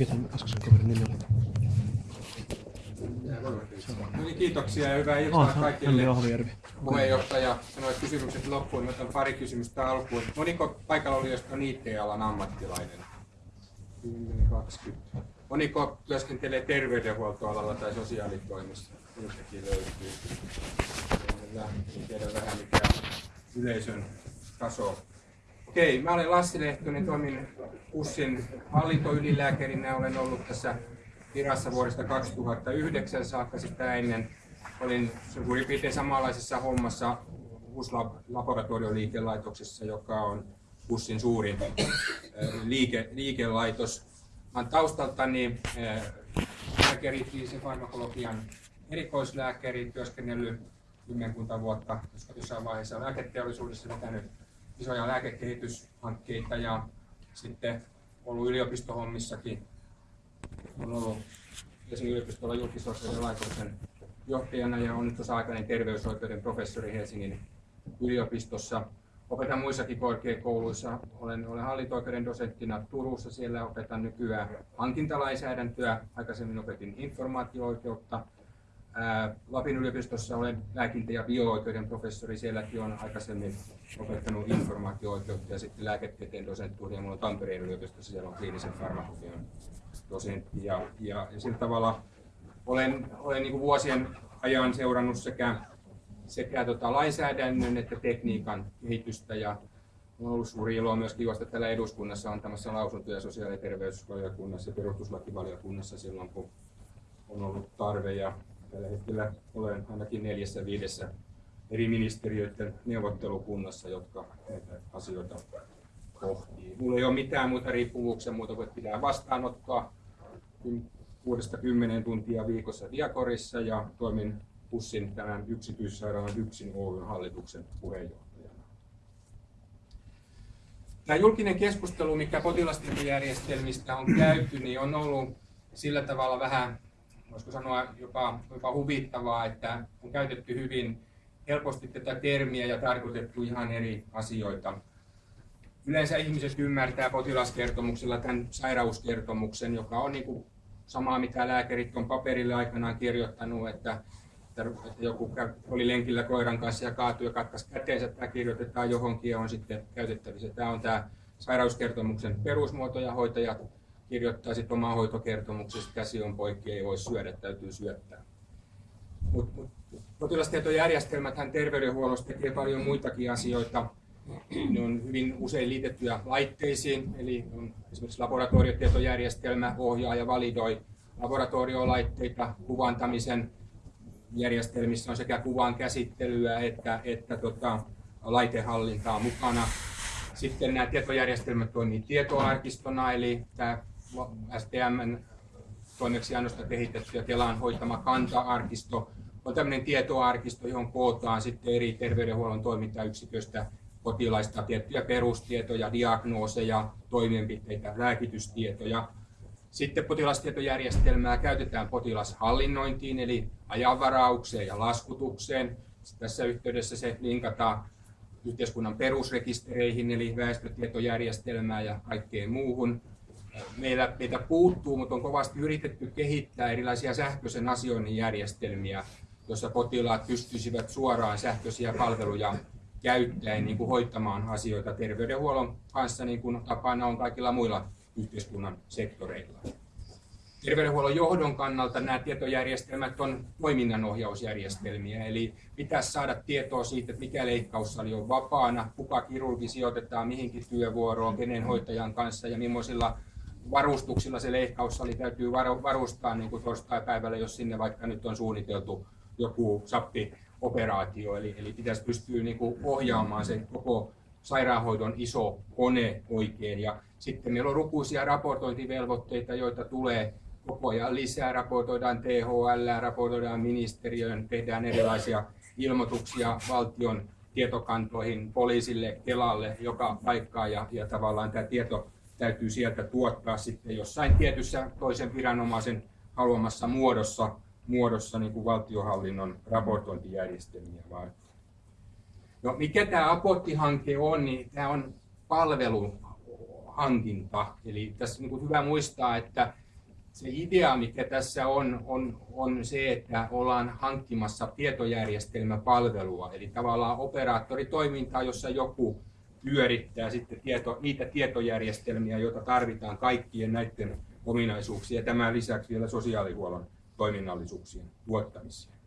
Mikä tämän äskeisen kaverin nimi oli? No niin, kiitoksia ja hyvää iltaa Ah, kaikille. Ahvijärvi. Puheenjohtaja sanoi kysymykset loppuun. Mä otan pari kysymystä alkuun. Moniko paikalla olijoista on IT-alan ammattilainen? 10-20. Moniko työskentelee terveydenhuoltoalalla tai sosiaalitoimessa? Niistäkin löytyy. Tiedän vähän mikä yleisön taso. Okei, mä olen Lassi Lehtonen, toimin HUSin hallintoylilääkärinä. Olen ollut tässä virassa vuodesta 2009 saakka sitä ennen. Olin suurin piirtein samanlaisessa hommassa HUS-laboratorioliikelaitoksessa, joka on HUSin suurin liike, liikelaitos. Mä taustaltani lääkäri, farmakologian erikoislääkäri, työskennellyt kymmenkunta vuotta, jossain vaiheessa lääketeollisuudessa vetänyt isoja lääkekehityshankkeita ja sitten ollut yliopistohommissakin. On ollut Helsingin yliopistolla julkisoikeuden laitoksen johtajana ja on nyt osa-aikainen terveysoikeuden professori Helsingin yliopistossa. Opetan muissakin korkeakouluissa. Olen, olen hallinto-oikeuden dosenttina Turussa. Siellä opetan nykyään hankintalainsäädäntöä. Aikaisemmin opetin informaatio-oikeutta. Lapin yliopistossa olen lääkintä- ja bio-oikeuden professori. Sielläkin on aikaisemmin opettanut informaatio-oikeutta ja sitten lääketieteen dosenttuuri. Ja minulla on Tampereen yliopistossa, siellä on kliinisen farmakologian dosentti. Ja, ja, ja sillä tavalla olen, olen niin vuosien ajan seurannut sekä, sekä tota lainsäädännön että tekniikan kehitystä ja on ollut suuri ilo myöskin juosta täällä eduskunnassa antamassa lausuntoja sosiaali- ja terveysvaliokunnassa ja perustuslakivaliokunnassa silloin, kun on ollut tarve. Ja tällä hetkellä olen ainakin neljässä viidessä eri ministeriöiden neuvottelukunnassa, jotka näitä asioita pohtii. Mulla ei ole mitään muuta riippuvuuksia muuta kuin, pitää vastaanottaa kuudesta kymmeneen tuntia viikossa Diakorissa ja toimin Pussin tämän yksityissairaalan yksin Oyn hallituksen puheenjohtajana. Tämä julkinen keskustelu, mikä potilastietojärjestelmistä on käyty, niin on ollut sillä tavalla vähän, voisiko sanoa jopa, jopa huvittavaa, että on käytetty hyvin helposti tätä termiä ja tarkoitettu ihan eri asioita. Yleensä ihmiset ymmärtää potilaskertomuksella tämän sairauskertomuksen, joka on niin kuin samaa mitä lääkärit on paperille aikanaan kirjoittanut, että, että joku oli lenkillä koiran kanssa ja kaatui ja katkaisi käteensä, tämä kirjoitetaan johonkin ja on sitten käytettävissä. Tämä on tämä sairauskertomuksen perusmuoto ja hoitajat kirjoittaa sitten omaa hoitokertomuksesta, käsi on poikki, ei voi syödä, täytyy syöttää. Mut, mut, potilastietojärjestelmäthän terveydenhuollossa tekee paljon muitakin asioita. Ne on hyvin usein liitettyjä laitteisiin, eli on esimerkiksi laboratoriotietojärjestelmä ohjaa ja validoi laboratoriolaitteita kuvantamisen järjestelmissä on sekä kuvan käsittelyä että, että tota, laitehallintaa mukana. Sitten nämä tietojärjestelmät toimii tietoarkistona, eli tämä STM toimeksiannosta kehitetty ja Kelan hoitama kanta-arkisto on tämmöinen tietoarkisto, johon kootaan sitten eri terveydenhuollon toimintayksiköistä potilaista tiettyjä perustietoja, diagnooseja, toimenpiteitä, lääkitystietoja. Sitten potilastietojärjestelmää käytetään potilashallinnointiin eli ajanvaraukseen ja laskutukseen. Tässä yhteydessä se linkataan yhteiskunnan perusrekistereihin eli väestötietojärjestelmään ja kaikkeen muuhun. Meillä, meitä puuttuu, mutta on kovasti yritetty kehittää erilaisia sähköisen asioinnin järjestelmiä, joissa potilaat pystyisivät suoraan sähköisiä palveluja käyttäen niin kuin hoitamaan asioita terveydenhuollon kanssa, niin kuin tapana on kaikilla muilla yhteiskunnan sektoreilla. Terveydenhuollon johdon kannalta nämä tietojärjestelmät on toiminnanohjausjärjestelmiä, eli pitäisi saada tietoa siitä, että mikä leikkaussali on vapaana, kuka kirurgi sijoitetaan mihinkin työvuoroon, kenen hoitajan kanssa ja millaisilla varustuksilla se leikkaussali täytyy varustaa niin kuin torstai-päivällä, jos sinne vaikka nyt on suunniteltu joku sappi operaatio, eli, eli pitäisi pystyä niin kuin ohjaamaan se koko sairaanhoidon iso kone oikein. Ja sitten meillä on lukuisia raportointivelvoitteita, joita tulee koko ajan lisää, raportoidaan THL, raportoidaan ministeriöön, tehdään erilaisia ilmoituksia valtion tietokantoihin, poliisille, Kelalle, joka paikkaa ja, ja tavallaan tämä tieto täytyy sieltä tuottaa sitten jossain tietyssä toisen viranomaisen haluamassa muodossa muodossa niin kuin valtiohallinnon raportointijärjestelmiä varten. No, mikä tämä Apotti-hanke on, niin tämä on palveluhankinta. Eli tässä niin kuin hyvä muistaa, että se idea, mikä tässä on, on, on se, että ollaan hankkimassa tietojärjestelmäpalvelua, eli tavallaan operaattoritoimintaa, jossa joku pyörittää sitten tieto, niitä tietojärjestelmiä, joita tarvitaan kaikkien näiden ominaisuuksien ja tämän lisäksi vielä sosiaalihuollon toiminnallisuuksien tuottamiseen.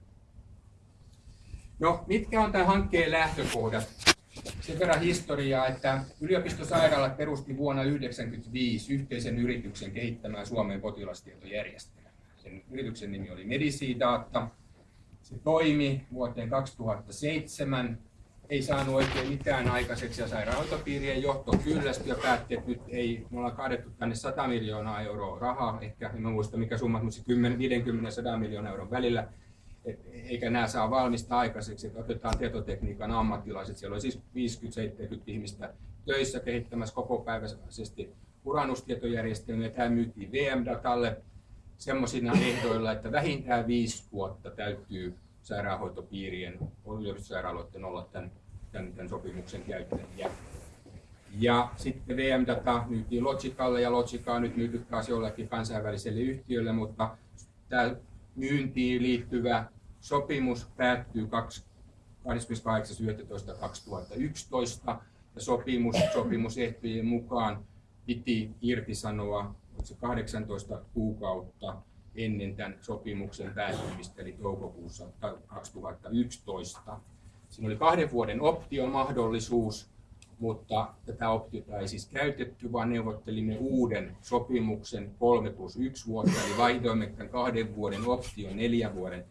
No, mitkä on tämän hankkeen lähtökohdat? Sen verran historiaa, että yliopistosairaalat perusti vuonna 1995 yhteisen yrityksen kehittämään Suomen potilastietojärjestelmää. Sen yrityksen nimi oli Medicidata. Se toimi vuoteen 2007 ei saanut oikein mitään aikaiseksi ja sairaanhoitopiirien johto kyllästyi ja päätti, että nyt ei, me ollaan kaadettu tänne 100 miljoonaa euroa rahaa, ehkä en muista mikä summa, mutta 50-100 miljoonaa euron välillä, et, eikä nämä saa valmista aikaiseksi, että otetaan tietotekniikan ammattilaiset, siellä oli siis 50-70 ihmistä töissä kehittämässä kokopäiväisesti urannustietojärjestelmiä, tämä myytiin VM-datalle semmoisina ehdoilla, että vähintään viisi vuotta täytyy sairaanhoitopiirien, yliopistosairaaloiden olla tämän, tämän, tämän sopimuksen käyttäjiä. Ja sitten VM-data myytiin Logicalle ja Logica on nyt myyty taas jollekin kansainväliselle yhtiölle, mutta tämä myyntiin liittyvä sopimus päättyy 28.11.2011 ja sopimus, sopimusehtojen mukaan piti irtisanoa 18 kuukautta ennen tämän sopimuksen päättymistä, eli toukokuussa 2011. Siinä oli kahden vuoden optiomahdollisuus, mutta tätä optiota ei siis käytetty, vaan neuvottelimme uuden sopimuksen 3 plus 1 vuotta, eli vaihdoimme tämän kahden vuoden option neljän vuoden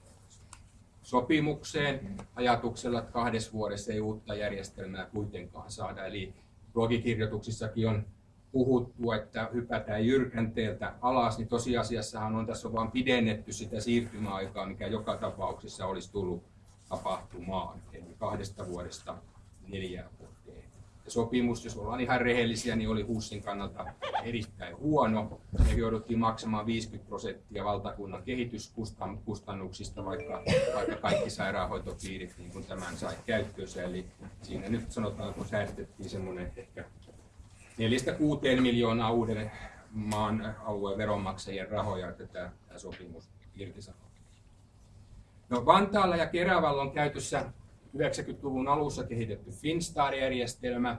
sopimukseen ajatuksella, että kahdessa vuodessa ei uutta järjestelmää kuitenkaan saada. Eli blogikirjoituksissakin on puhuttu, että hypätään jyrkänteeltä alas, niin tosiasiassahan on tässä vain pidennetty sitä siirtymäaikaa, mikä joka tapauksessa olisi tullut tapahtumaan, eli kahdesta vuodesta neljään vuoteen. Ja sopimus, jos ollaan ihan rehellisiä, niin oli HUSin kannalta erittäin huono. Me jouduttiin maksamaan 50 prosenttia valtakunnan kehityskustannuksista, vaikka, vaikka kaikki sairaanhoitopiirit niin kuin tämän sai käyttöönsä. Eli siinä nyt sanotaan, kun säästettiin semmoinen ehkä neljästä kuuteen miljoonaa uuden maan alueen veronmaksajien rahoja, että tämä, tämä sopimus irtisanoo. No, Vantaalla ja Keravalla on käytössä 90-luvun alussa kehitetty Finstar-järjestelmä.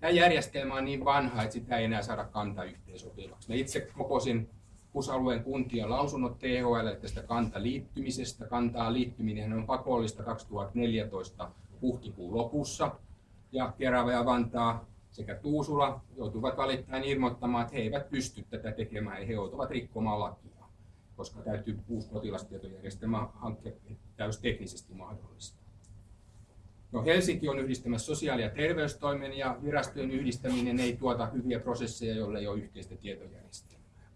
Tämä järjestelmä on niin vanha, että sitä ei enää saada kanta yhteensopivaksi. Mä itse kokosin HUS-alueen kuntien lausunnot THL tästä kantaliittymisestä. Kantaa liittyminen on pakollista 2014 huhtikuun lopussa. Ja Kerava ja Vantaa sekä Tuusula joutuvat valittain ilmoittamaan, että he eivät pysty tätä tekemään ja he joutuvat rikkomaan lakia, koska täytyy uusi potilastietojärjestelmä hankkia täys teknisesti mahdollista. No, Helsinki on yhdistämässä sosiaali- ja terveystoimen ja virastojen yhdistäminen ei tuota hyviä prosesseja, joille ei ole yhteistä tietojärjestelmää.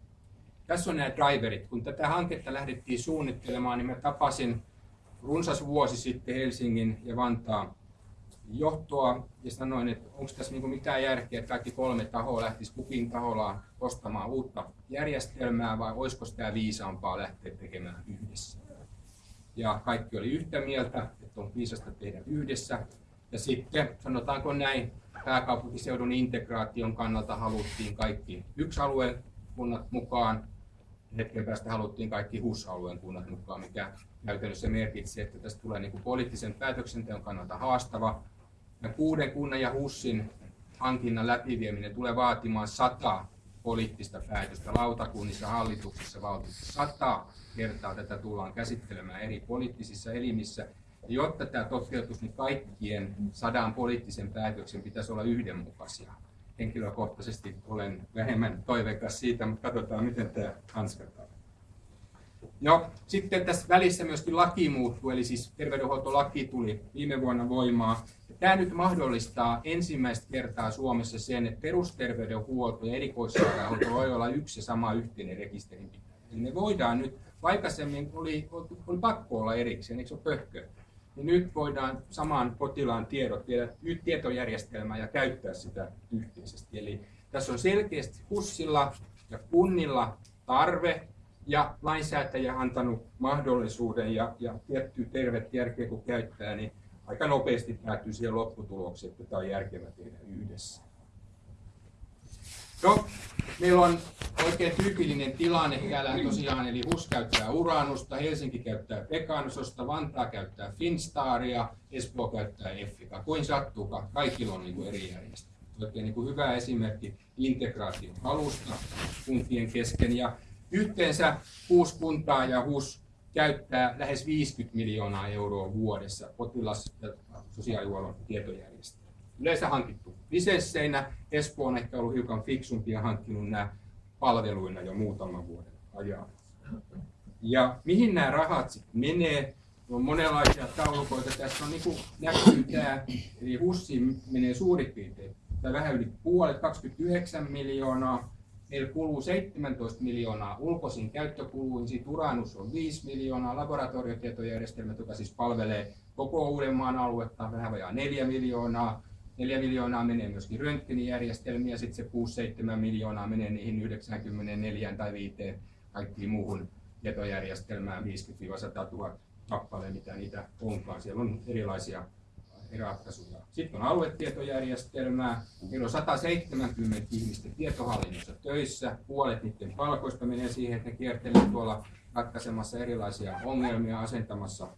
Tässä on nämä driverit. Kun tätä hanketta lähdettiin suunnittelemaan, niin mä tapasin runsas vuosi sitten Helsingin ja Vantaan johtoa ja sanoin, että onko tässä niin mitään järkeä, että kaikki kolme tahoa lähtisi kukin taholla ostamaan uutta järjestelmää vai olisiko tämä viisaampaa lähteä tekemään yhdessä. Ja kaikki oli yhtä mieltä, että on viisasta tehdä yhdessä. Ja sitten sanotaanko näin, pääkaupunkiseudun integraation kannalta haluttiin kaikki yksi alueen kunnat mukaan. Hetken päästä haluttiin kaikki HUS-alueen kunnat mukaan, mikä käytännössä merkitsi, että tästä tulee niin kuin poliittisen päätöksenteon kannalta haastava, ja kuuden kunnan ja HUSin hankinnan läpivieminen tulee vaatimaan sata poliittista päätöstä lautakunnissa, hallituksissa, valtuustossa. Sata kertaa tätä tullaan käsittelemään eri poliittisissa elimissä. Ja jotta tämä toteutuisi, niin kaikkien sadan poliittisen päätöksen pitäisi olla yhdenmukaisia. Henkilökohtaisesti olen vähemmän toiveikas siitä, mutta katsotaan, miten tämä hanskataan. No, sitten tässä välissä myöskin laki muuttui, eli siis terveydenhuoltolaki tuli viime vuonna voimaan. Tämä nyt mahdollistaa ensimmäistä kertaa Suomessa sen, että perusterveydenhuolto ja erikoissairaanhoito voi olla yksi ja sama yhteinen rekisterinpitäjä. Eli me voidaan nyt, aikaisemmin oli, oli pakko olla erikseen, eikö se ole pöhkö? Niin nyt voidaan saman potilaan tiedot viedä tietojärjestelmään ja käyttää sitä yhteisesti. Eli tässä on selkeästi HUSilla ja kunnilla tarve ja lainsäätäjä antanut mahdollisuuden ja, ja tietty tervettä järkeä kun käyttää, niin aika nopeasti päätyy siihen lopputulokseen, että tämä on järkevä tehdä yhdessä. No, meillä on oikein tyypillinen tilanne täällä tosiaan, eli HUS käyttää Uranusta, Helsinki käyttää Pekanososta, Vantaa käyttää Finstaria, Espoo käyttää Effika. Kuin sattuukaan, kaikilla on niin kuin eri järjestelmät. Oikein niin kuin hyvä esimerkki integraation alusta kuntien kesken. Ja yhteensä kuusi kuntaa ja HUS käyttää lähes 50 miljoonaa euroa vuodessa potilas- ja sosiaalihuollon tietojärjestelmää. Yleensä hankittu lisensseinä. Espoo on ehkä ollut hiukan fiksumpi ja hankkinut nämä palveluina jo muutaman vuoden ajan. Ja mihin nämä rahat sitten menee? On monenlaisia taulukoita. Tässä on niin näkyy tämä, eli HUSSiin menee suurin piirtein, tai vähän yli puolet, 29 miljoonaa. Meillä kuluu 17 miljoonaa ulkoisiin käyttökuluihin, siitä Uranus on 5 miljoonaa, laboratoriotietojärjestelmät, joka siis palvelee koko Uudenmaan aluetta, vähän vajaa 4 miljoonaa, 4 miljoonaa menee myöskin röntgenijärjestelmiä, sitten se 6-7 miljoonaa menee niihin 94 tai 5 kaikkiin muuhun tietojärjestelmään 50-100 000 kappaleen, mitä niitä onkaan. Siellä on erilaisia ratkaisuja. Sitten on aluetietojärjestelmää. Meillä on 170 ihmistä tietohallinnossa töissä. Puolet niiden palkoista menee siihen, että ne kiertelee tuolla ratkaisemassa erilaisia ongelmia, asentamassa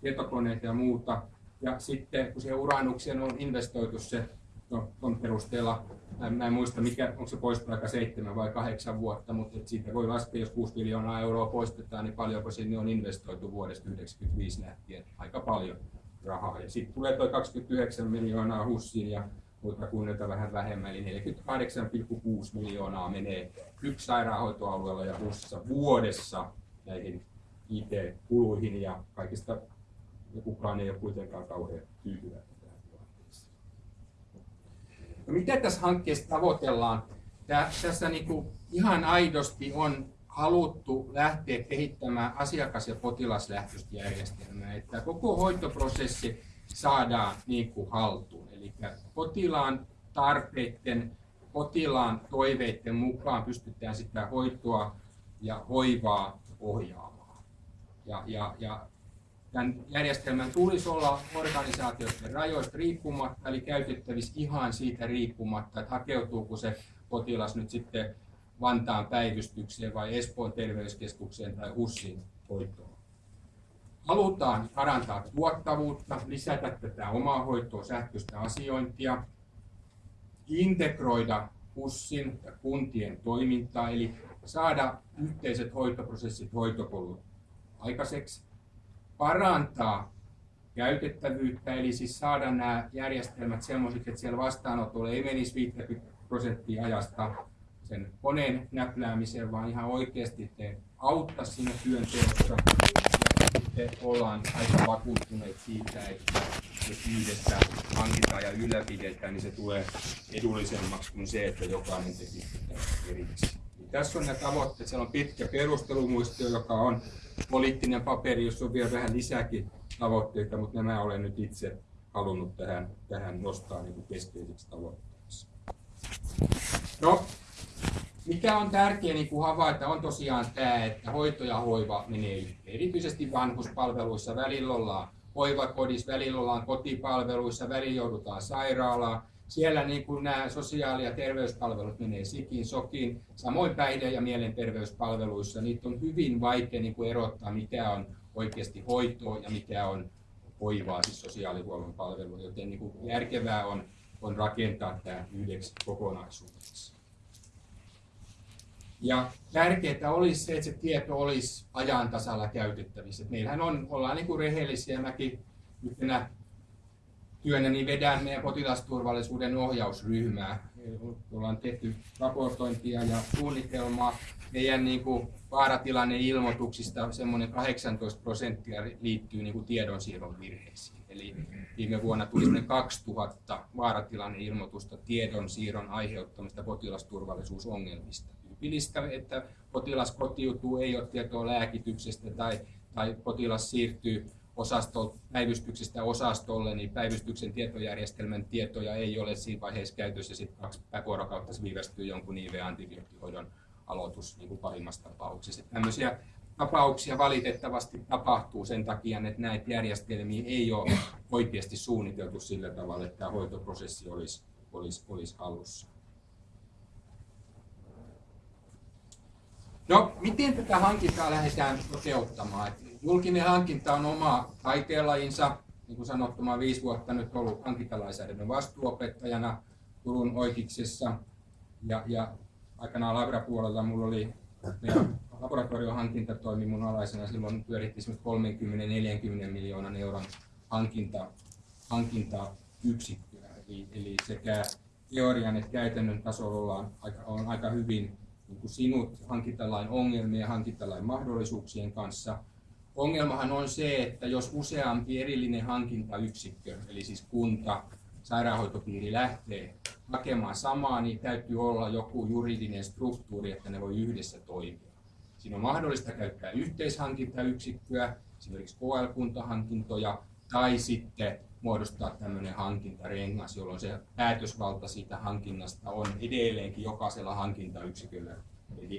tietokoneita ja muuta. Ja sitten kun se uranukseen on investoitu se, no on perusteella, mä en muista mikä, onko se poistoaika seitsemän vai kahdeksan vuotta, mutta siitä voi laskea, jos 6 miljoonaa euroa poistetaan, niin paljonko sinne on investoitu vuodesta 1995 lähtien, aika paljon rahaa. Ja sitten tulee tuo 29 miljoonaa hussiin ja muilta kunnilta vähän vähemmän, eli 48,6 miljoonaa menee yksi sairaanhoitoalueella ja hussissa vuodessa näihin IT-kuluihin ja kaikista ja kukaan ei ole kuitenkaan kauhean tyytyväinen. No, mitä tässä hankkeessa tavoitellaan? Tää, tässä niin kuin ihan aidosti on haluttu lähteä kehittämään asiakas- ja potilaslähtöistä järjestelmää, että koko hoitoprosessi saadaan niin kuin haltuun. Eli potilaan tarpeiden, potilaan toiveiden mukaan pystytään sitä hoitoa ja hoivaa ohjaamaan. Ja, ja, ja tämän järjestelmän tulisi olla organisaatioiden rajoista riippumatta, eli käytettävissä ihan siitä riippumatta, että hakeutuuko se potilas nyt sitten Vantaan päivystykseen vai Espoon terveyskeskukseen tai HUSin hoitoon. Halutaan parantaa tuottavuutta, lisätä tätä omaa hoitoa, sähköistä asiointia, integroida HUSin ja kuntien toimintaa, eli saada yhteiset hoitoprosessit, hoitopolut aikaiseksi, parantaa käytettävyyttä, eli siis saada nämä järjestelmät semmoisiksi, että siellä vastaanotolla ei menisi 50 prosenttia ajasta sen koneen näpläämiseen, vaan ihan oikeasti te auttaa siinä työnteossa. Ja sitten ollaan aika vakuuttuneet siitä, että jos yhdessä hankitaan ja ylläpidetään, niin se tulee edullisemmaksi kuin se, että jokainen tekisi sitä erikseen. Tässä on ne tavoitteet. Siellä on pitkä perustelumuistio, joka on poliittinen paperi, jossa on vielä vähän lisääkin tavoitteita, mutta nämä olen nyt itse halunnut tähän, tähän nostaa niin keskeiseksi tavoitteeksi. No, mikä on tärkeää niin kuin havaita on tosiaan tämä, että hoito ja hoiva menee Erityisesti vanhuspalveluissa välillä ollaan hoivakodissa, välillä ollaan kotipalveluissa, välillä joudutaan sairaalaan. Siellä niin kuin nämä sosiaali- ja terveyspalvelut menee sikin, sokin, samoin päihde- ja mielenterveyspalveluissa. Niitä on hyvin vaikea niin kuin erottaa, mikä on oikeasti hoitoa ja mikä on hoivaa, siis sosiaalihuollon palvelua. Joten niin kuin järkevää on, on rakentaa tämä yhdeksi kokonaisuudeksi. Ja tärkeää olisi se, että se tieto olisi ajan tasalla käytettävissä. meillähän on, ollaan niin kuin rehellisiä, mäkin yhtenä työnä niin vedän meidän potilasturvallisuuden ohjausryhmää. Ollaan tehty raportointia ja suunnitelmaa. Meidän niin kuin vaaratilanneilmoituksista semmoinen 18 prosenttia liittyy niin kuin tiedonsiirron virheisiin. Eli viime vuonna tuli 2000 vaaratilanneilmoitusta tiedonsiirron aiheuttamista potilasturvallisuusongelmista. Tyypillistä, että potilas kotiutuu, ei ole tietoa lääkityksestä tai, tai potilas siirtyy osasto, päivystyksestä osastolle, niin päivystyksen tietojärjestelmän tietoja ei ole siinä vaiheessa käytössä. Sitten kaksi vuorokautta viivästyy jonkun IV-antibioottihoidon aloitus niin kuin pahimmassa tapauksessa. Tällaisia tapauksia valitettavasti tapahtuu sen takia, että näitä järjestelmiä ei ole oikeasti suunniteltu sillä tavalla, että tämä hoitoprosessi olisi, olisi, olisi hallussa. No, miten tätä hankintaa lähdetään toteuttamaan? Julkinen hankinta on oma taiteenlajinsa. Niin kuin sanottu, mä viisi vuotta nyt ollut hankintalainsäädännön vastuuopettajana Turun Oikiksessa. Ja, ja aikanaan Labra-puolella mulla oli laboratoriohankinta toimi mun alaisena. Silloin pyöritti 30-40 miljoonan euron hankinta, hankintayksikköä. Eli, eli sekä teorian että käytännön tasolla on aika, on aika hyvin sinut hankintalain ongelmien ja hankintalain mahdollisuuksien kanssa. Ongelmahan on se, että jos useampi erillinen hankintayksikkö, eli siis kunta, sairaanhoitopiiri lähtee hakemaan samaa, niin täytyy olla joku juridinen struktuuri, että ne voi yhdessä toimia. Siinä on mahdollista käyttää yhteishankintayksikköä, esimerkiksi KL-kuntahankintoja, tai sitten muodostaa tämmöinen hankintarengas, jolloin se päätösvalta siitä hankinnasta on edelleenkin jokaisella hankintayksiköllä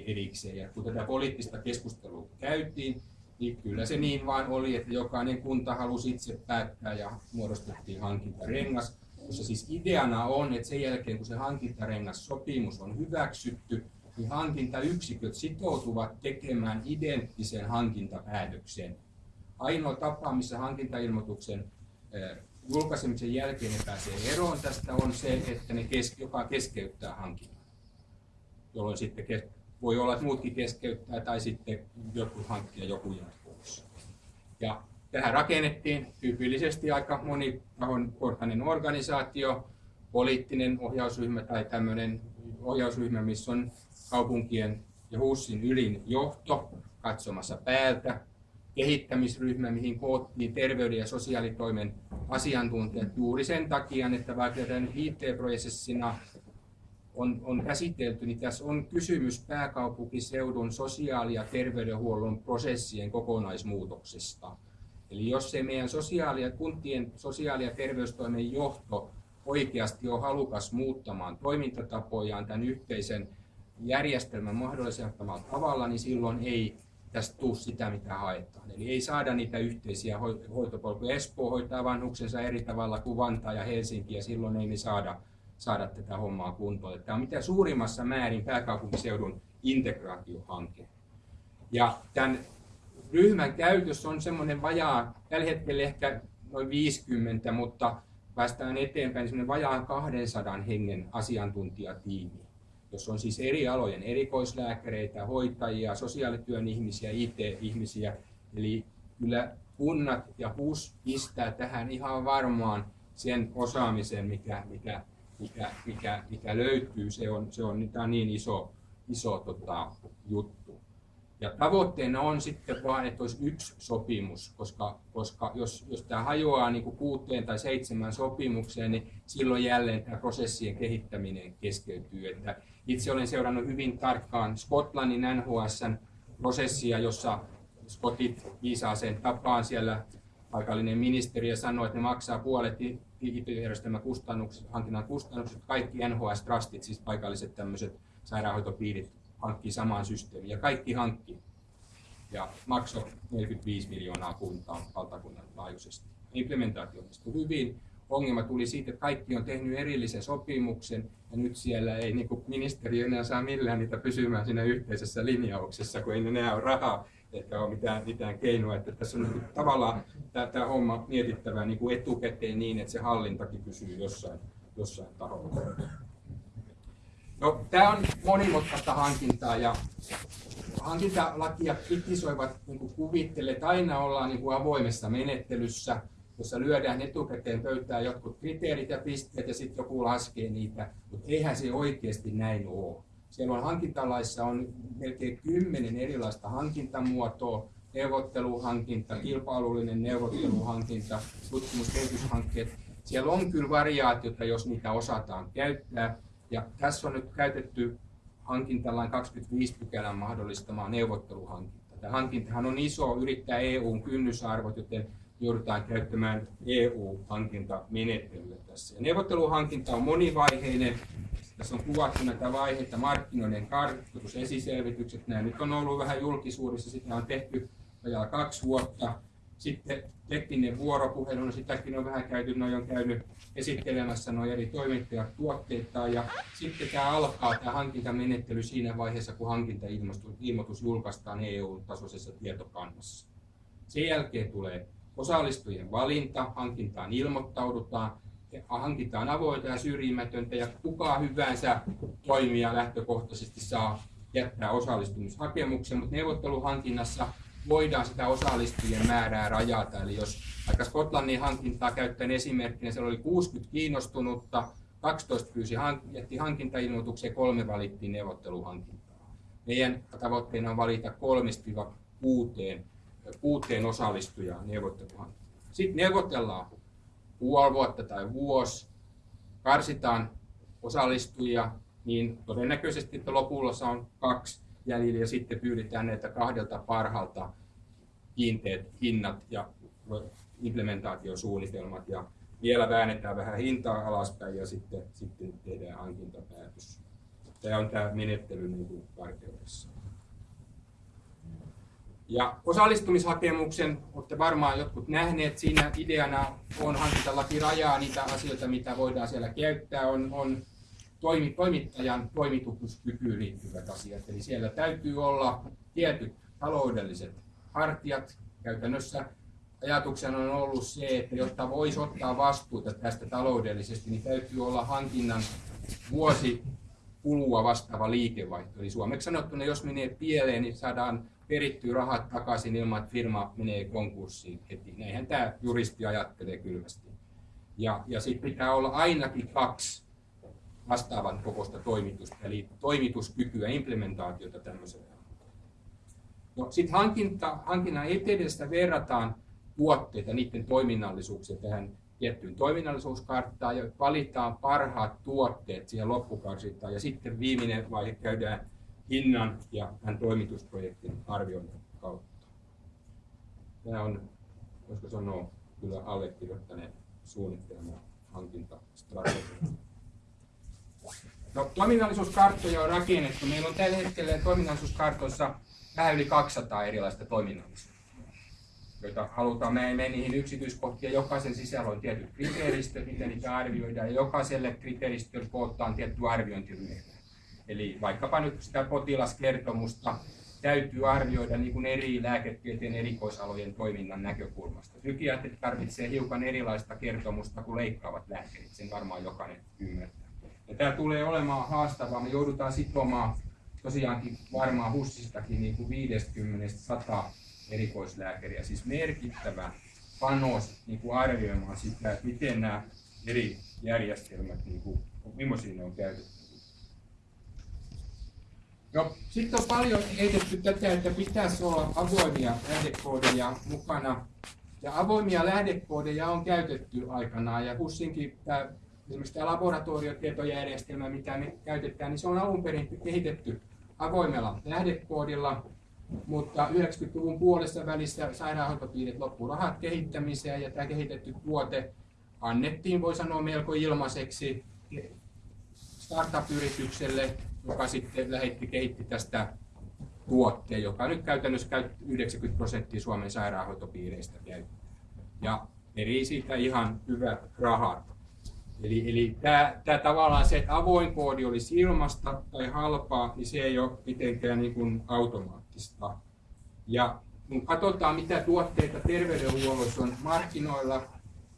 erikseen. Ja kun tätä poliittista keskustelua käytiin, niin kyllä se niin vain oli, että jokainen kunta halusi itse päättää ja muodostettiin hankintarengas, jossa siis ideana on, että sen jälkeen kun se hankintarengas sopimus on hyväksytty, niin hankintayksiköt sitoutuvat tekemään identtisen hankintapäätöksen. Ainoa tapa, missä hankintailmoituksen julkaisemisen jälkeen ne pääsee eroon tästä on se, että ne kes, joka keskeyttää hankinnan. Jolloin sitten kes, voi olla, että muutkin keskeyttää tai sitten joku hankkija joku jää pois. Ja tähän rakennettiin tyypillisesti aika monitahon organisaatio, poliittinen ohjausryhmä tai tämmöinen ohjausryhmä, missä on kaupunkien ja HUSin ylin johto katsomassa päältä, kehittämisryhmä, mihin koottiin terveyden ja sosiaalitoimen asiantuntijat juuri sen takia, että vaikka tämän IT-prosessina on, on käsitelty, niin tässä on kysymys pääkaupunkiseudun sosiaali- ja terveydenhuollon prosessien kokonaismuutoksesta. Eli jos se meidän sosiaali- ja kuntien sosiaali- ja terveystoimen johto oikeasti on halukas muuttamaan toimintatapojaan tämän yhteisen järjestelmän mahdollisella tavalla, niin silloin ei tästä tule sitä, mitä haetaan. Eli ei saada niitä yhteisiä hoitopolkuja. Espoo hoitaa vanhuksensa eri tavalla kuin Vantaa ja Helsinki, ja silloin ei me saada, saada tätä hommaa kuntoon. Tämä on mitä suurimmassa määrin pääkaupunkiseudun integraatiohanke. Ja tämän ryhmän käytös on semmoinen vajaa, tällä hetkellä ehkä noin 50, mutta päästään eteenpäin semmoinen vajaan 200 hengen asiantuntijatiimi jossa on siis eri alojen erikoislääkäreitä, hoitajia, sosiaalityön ihmisiä, IT-ihmisiä. Eli kyllä kunnat ja HUS pistää tähän ihan varmaan sen osaamisen, mikä, mikä, mikä, mikä, mikä löytyy. Se on, se on, on niin iso, iso tota, juttu. Ja tavoitteena on sitten vain, että olisi yksi sopimus, koska, koska jos, jos tämä hajoaa niin kuin kuuteen tai seitsemän sopimukseen, niin silloin jälleen tämä prosessien kehittäminen keskeytyy. Että itse olen seurannut hyvin tarkkaan Skotlannin NHSn prosessia, jossa Skotit viisaaseen tapaan siellä paikallinen ministeri ja sanoi, että ne maksaa puolet IT-järjestelmän kustannukset, hankinnan kustannukset, kaikki NHS-trustit, siis paikalliset tämmöiset sairaanhoitopiirit hankkii samaan systeemiin ja kaikki hankki ja maksoi 45 miljoonaa kuntaa valtakunnan laajuisesti. Implementaatio onnistui hyvin. Ongelma tuli siitä, että kaikki on tehnyt erillisen sopimuksen ja nyt siellä ei niin ministeriö enää saa millään niitä pysymään siinä yhteisessä linjauksessa, kun ei enää ole rahaa eikä ole mitään, mitään keinoa. Että tässä on niin tavallaan tämä, tämä homma mietittävä niin kuin etukäteen niin, että se hallintakin pysyy jossain, jossain taholla. No, tämä on monimutkaista hankintaa ja hankintalakia kritisoivat niin kuvittelee, että aina ollaan niin kuin avoimessa menettelyssä, jossa lyödään etukäteen pöytään jotkut kriteerit ja pisteet ja sitten joku laskee niitä, mutta eihän se oikeasti näin ole. Siellä on hankintalaissa on melkein kymmenen erilaista hankintamuotoa, neuvotteluhankinta, kilpailullinen neuvotteluhankinta, tutkimuskehityshankkeet. Siellä on kyllä variaatiota, jos niitä osataan käyttää, ja tässä on nyt käytetty hankintalain 25 pykälän mahdollistamaa neuvotteluhankinta. Tämä hankintahan on iso, yrittää EUn kynnysarvot, joten joudutaan käyttämään EU-hankintamenettelyä tässä. Ja neuvotteluhankinta on monivaiheinen. Tässä on kuvattu näitä vaiheita, markkinoiden kartoitus, esiselvitykset. Nämä nyt on ollut vähän julkisuudessa, sitä on tehty vajaa kaksi vuotta. Sitten tekninen vuoropuhelu, no sitäkin on vähän käyty, noin on käynyt esittelemässä noin eri toimittajat tuotteita ja sitten tämä alkaa tämä hankintamenettely siinä vaiheessa, kun hankintailmoitus julkaistaan EU-tasoisessa tietokannassa. Sen jälkeen tulee osallistujien valinta, hankintaan ilmoittaudutaan, hankitaan avointa ja syrjimätöntä ja kuka hyvänsä toimija lähtökohtaisesti saa jättää osallistumishakemuksen, mutta neuvotteluhankinnassa voidaan sitä osallistujien määrää rajata. Eli jos aika Skotlannin hankintaa käyttäen esimerkkinä, siellä oli 60 kiinnostunutta, 12 pyysi jätti hankintailmoituksen ja kolme valittiin neuvotteluhankintaa. Meidän tavoitteena on valita kolmesta kuuteen, osallistujaa neuvotteluhankintaan. Sitten neuvotellaan puoli vuotta tai vuosi, karsitaan osallistujia, niin todennäköisesti että lopulla on kaksi jäljellä ja sitten pyydetään näitä kahdelta parhaalta kiinteät hinnat ja implementaatiosuunnitelmat ja vielä väännetään vähän hintaa alaspäin ja sitten, sitten tehdään hankintapäätös. Tämä on tämä menettely niin kuin karkeudessa. Ja osallistumishakemuksen olette varmaan jotkut nähneet. Siinä ideana on hankintalaki rajaa niitä asioita, mitä voidaan siellä käyttää. On, on toimi, toimittajan toimituskykyyn liittyvät asiat. Eli siellä täytyy olla tietyt taloudelliset hartiat. Käytännössä ajatuksena on ollut se, että jotta voisi ottaa vastuuta tästä taloudellisesti, niin täytyy olla hankinnan vuosi kulua vastaava liikevaihto. Eli suomeksi sanottuna, jos menee pieleen, niin saadaan perittyä rahat takaisin ilman, että firma menee konkurssiin heti. Näinhän tämä juristi ajattelee kylmästi. Ja, ja sitten pitää olla ainakin kaksi vastaavan kokoista toimitusta, eli toimituskykyä, implementaatiota tämmöiselle. No, sitten hankinta, hankinnan etedestä verrataan tuotteita, niiden toiminnallisuuksia tähän tiettyyn toiminnallisuuskarttaan ja valitaan parhaat tuotteet siihen loppukarsintaan ja sitten viimeinen vaihe käydään hinnan ja tämän toimitusprojektin arvioinnin kautta. Tämä on, voisiko sanoa, kyllä allekirjoittaneen suunnitelma hankintastrategia. No, toiminnallisuuskarttoja on rakennettu. Meillä on tällä hetkellä toiminnallisuuskartoissa vähän yli 200 erilaista toiminnallisuutta, joita halutaan. Me ei mene niihin yksityiskohtiin. Jokaisen sisällä on tietyt kriteeristöt, miten niitä arvioidaan, ja jokaiselle kriteeristölle kootaan tietty arviointiryhmä. Eli vaikkapa nyt sitä potilaskertomusta täytyy arvioida niin kuin eri lääketieteen erikoisalojen toiminnan näkökulmasta. Psykiatrit tarvitsee hiukan erilaista kertomusta kuin leikkaavat lääkärit, sen varmaan jokainen ymmärtää. Ja tämä tulee olemaan haastavaa. Me joudutaan sitomaan tosiaankin varmaan HUSistakin niin kuin 50-100 erikoislääkäriä, siis merkittävä panos niin kuin arvioimaan sitä, että miten nämä eri järjestelmät, niin kuin, millaisia ne on käytetty. No, sitten on paljon heitetty tätä, että pitäisi olla avoimia lähdekoodeja mukana. Ja avoimia lähdekoodeja on käytetty aikanaan. Ja HUSinkin tämä esimerkiksi tämä laboratoriotietojärjestelmä, mitä me käytetään, niin se on alun perin kehitetty avoimella lähdekoodilla, mutta 90-luvun puolessa välissä sairaanhoitopiirit loppu rahat kehittämiseen ja tämä kehitetty tuote annettiin, voi sanoa, melko ilmaiseksi startup-yritykselle, joka sitten lähetti, kehitti tästä tuotteen, joka nyt käytännössä 90 prosenttia Suomen sairaanhoitopiireistä käyttää. Ja eri siitä ihan hyvät rahat. Eli, eli tämä, tämä tavallaan se, että avoin koodi olisi ilmasta tai halpaa, niin se ei ole mitenkään niin kuin automaattista. Ja kun katsotaan, mitä tuotteita terveydenhuollossa on markkinoilla,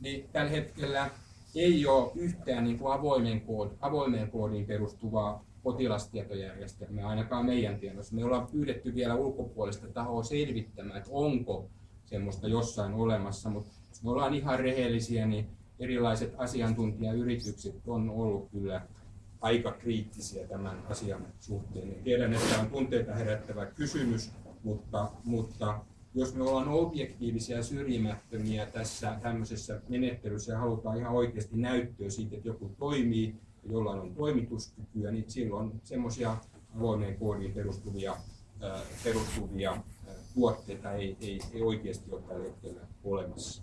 niin tällä hetkellä ei ole yhtään niin kuin avoimen kood, avoimeen koodiin perustuvaa potilastietojärjestelmää, ainakaan meidän tiedossa. Me ollaan pyydetty vielä ulkopuolista tahoa selvittämään, että onko semmoista jossain olemassa, mutta me ollaan ihan rehellisiä, niin erilaiset asiantuntijayritykset on ollut kyllä aika kriittisiä tämän asian suhteen. Tiedän, että on tunteita herättävä kysymys, mutta, mutta jos me ollaan objektiivisia ja syrjimättömiä tässä tämmöisessä menettelyssä ja halutaan ihan oikeasti näyttöä siitä, että joku toimii ja jollain on toimituskykyä, niin silloin semmoisia avoimeen koodiin perustuvia, perustuvia tuotteita ei, ei, ei oikeasti ole tällä hetkellä olemassa.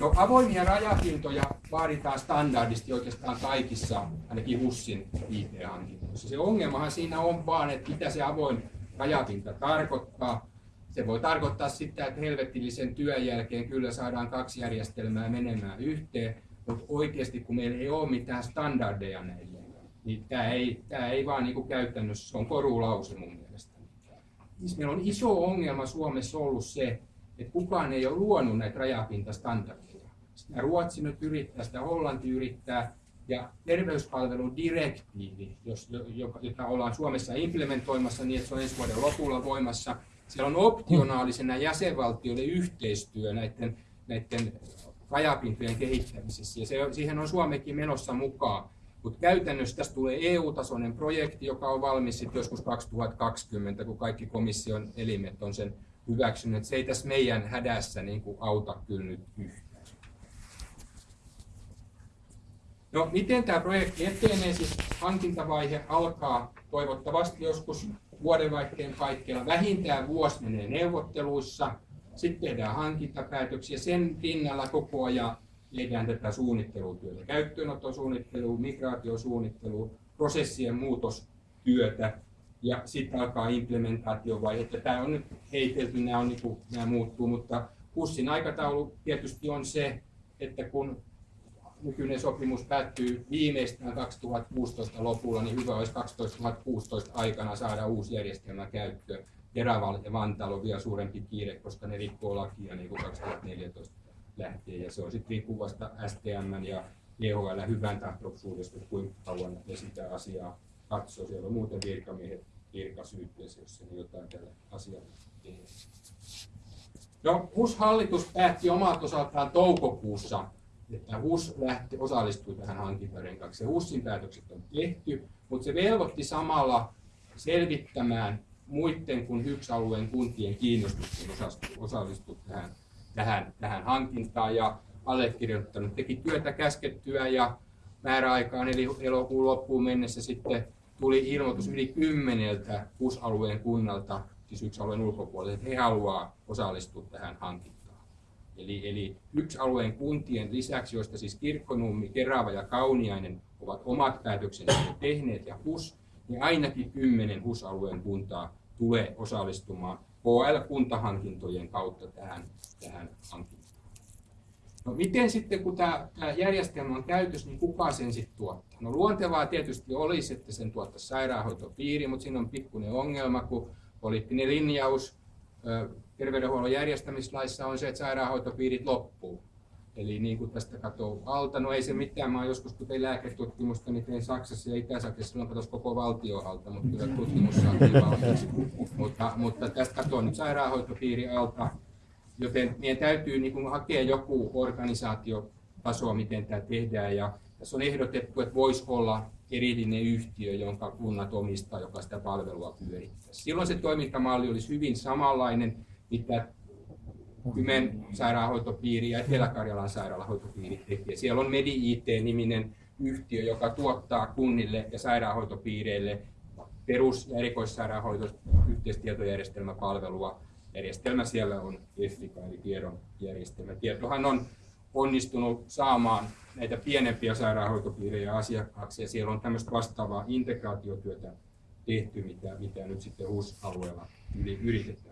No, avoimia rajapintoja vaaditaan standardisti oikeastaan kaikissa, ainakin HUSin IT-hankinnoissa. Se ongelmahan siinä on vaan, että mitä se avoin rajapinta tarkoittaa. se voi tarkoittaa sitä, että helvettillisen työn jälkeen kyllä saadaan kaksi järjestelmää menemään yhteen, mutta oikeasti kun meillä ei ole mitään standardeja näille, niin tämä ei, tämä ei vaan niin käytännössä, se on korulause mun mielestä. Siis meillä on iso ongelma Suomessa ollut se, että kukaan ei ole luonut näitä rajapintastandardeja. Sitä Ruotsi nyt yrittää, sitä Hollanti yrittää, ja terveyspalveludirektiivi, jota ollaan Suomessa implementoimassa niin, että se on ensi vuoden lopulla voimassa, siellä on optionaalisena jäsenvaltioiden yhteistyö näiden, näiden rajapintojen kehittämisessä, ja se, siihen on Suomekin menossa mukaan. Mutta käytännössä tästä tulee EU-tasoinen projekti, joka on valmis sitten joskus 2020, kun kaikki komission elimet on sen hyväksynyt. Se ei tässä meidän hädässä niin kuin auta kyllä nyt yhtään. No, miten tämä projekti etenee? Siis hankintavaihe alkaa toivottavasti joskus vuodenvaihteen kaikkialla. Vähintään vuosi menee neuvotteluissa, sitten tehdään hankintapäätöksiä. Sen rinnalla koko ajan tehdään tätä suunnittelutyötä, käyttöönottosuunnittelu, migraatiosuunnittelu, prosessien muutostyötä ja sitten alkaa implementaatiovaihe. Tämä on nyt heitelty, nämä, on, niin kuin, nämä muuttuu, mutta pussin aikataulu tietysti on se, että kun nykyinen sopimus päättyy viimeistään 2016 lopulla, niin hyvä olisi 2016 aikana saada uusi järjestelmä käyttöön. Teraval ja Vantaalla on vielä suurempi kiire, koska ne rikkoo lakia niin kuin 2014 lähtien. Ja se on sitten riippuvasta STM ja EHL hyvän tahtoisuudesta, kuinka kauan ne sitä asiaa katsoo. Siellä on muuten virkamiehet virkasyytteessä, jos se jotain tällä asialla tehdään. No, HUS-hallitus päätti omalta osaltaan toukokuussa että HUS lähti, osallistui tähän hankintarenkaksi. HUSin päätökset on tehty, mutta se velvoitti samalla selvittämään muiden kuin HYKS-alueen kuntien kiinnostuksen osallistua tähän, tähän, tähän hankintaan ja allekirjoittanut teki työtä käskettyä ja määräaikaan eli elokuun loppuun mennessä sitten tuli ilmoitus yli kymmeneltä HUS-alueen kunnalta, siis yksi alueen ulkopuolelta, että he haluaa osallistua tähän hankintaan. Eli, eli yksi alueen kuntien lisäksi, joista siis Kirkkonummi, Kerava ja Kauniainen ovat omat päätöksensä tehneet ja HUS, niin ainakin kymmenen HUS-alueen kuntaa tulee osallistumaan HL-kuntahankintojen kautta tähän, tähän hankintaan. No miten sitten, kun tämä, tämä järjestelmä on käytössä, niin kuka sen sitten tuottaa? No luontevaa tietysti olisi, että sen tuottaisi sairaanhoitopiiri, mutta siinä on pikkuinen ongelma, kun poliittinen linjaus terveydenhuollon järjestämislaissa on se, että sairaanhoitopiirit loppuu. Eli niin kuin tästä katsoo alta, no ei se mitään, mä joskus kun tein lääketutkimusta, niin tein Saksassa ja Itä-Saksassa, silloin katsoisi koko valtio alta, mutta kyllä tutkimus saatiin valmiiksi. Mutta, mutta tästä katsoo nyt sairaanhoitopiiri alta, joten meidän täytyy niin kuin hakea joku organisaatiotaso, miten tämä tehdään. Ja tässä on ehdotettu, että voisi olla erillinen yhtiö, jonka kunnat omistaa, joka sitä palvelua pyörittää. Silloin se toimintamalli olisi hyvin samanlainen, mitä Kymen sairaanhoitopiiri ja Etelä-Karjalan sairaanhoitopiiri tekee. Siellä on Medi-IT-niminen yhtiö, joka tuottaa kunnille ja sairaanhoitopiireille perus- ja erikoissairaanhoito yhteistietojärjestelmäpalvelua. Järjestelmä siellä on EFICA eli tiedon järjestelmä. Tietohan on onnistunut saamaan näitä pienempiä sairaanhoitopiirejä asiakkaaksi ja siellä on tämmöistä vastaavaa integraatiotyötä tehty, mitä, mitä nyt sitten HUS-alueella yritetään.